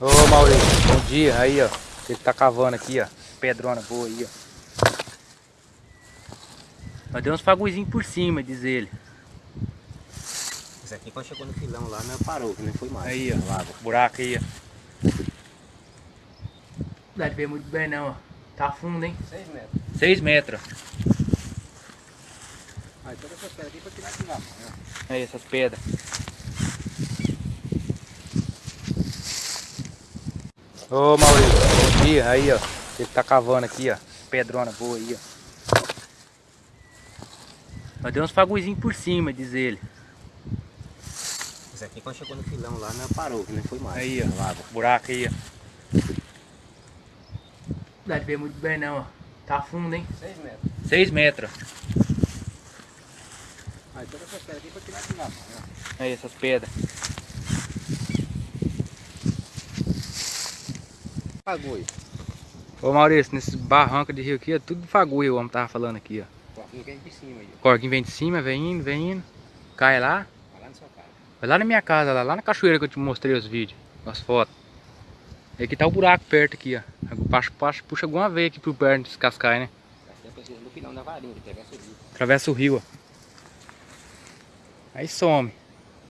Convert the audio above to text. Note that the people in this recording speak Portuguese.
Ô Maurício, bom dia. Aí, ó. Ele tá cavando aqui, ó. Pedrona boa aí, ó. Mas deu uns faguizinhos por cima, diz ele. Isso aqui quando chegou no filão lá, não parou, que nem foi mais. Aí, ó. Lago. Buraco aí, ó. Não dá de ver muito bem não, ó. Tá fundo, hein? 6 metros. 6 metros. Aí todas essas pedras aqui pra tirar de lá. né? Aí, essas pedras. Ô Maurício, dia. Aí, ó. Ele tá cavando aqui, ó. Pedrona boa aí, ó. Mas deu uns faguizinhos por cima, diz ele. Isso aqui quando chegou no filão lá, não parou, que nem foi mais. Aí, ó. Lago. Buraco aí, ó. Não dá de ver muito bem não, ó. Tá fundo, hein? 6 metros. 6 metros. Aí todas essas pedras aqui pra tirar de lá. né? Aí, essas pedras. Fagulho. Ô Maurício, nesse barranco de rio aqui, é tudo fagulho, o homem tava falando aqui, ó. Corquinho vem de cima aí. O corguinho vem de cima, vem indo, vem indo. Cai lá. Vai lá na sua casa. Vai lá na minha casa, lá, lá na cachoeira que eu te mostrei os vídeos, as fotos. E aqui tá o buraco perto aqui, ó. Puxa, puxa, puxa alguma veia aqui pro perto desse cascai, né? É no filão da varinha, atravessa o rio. Atravessa o rio, ó. Aí some.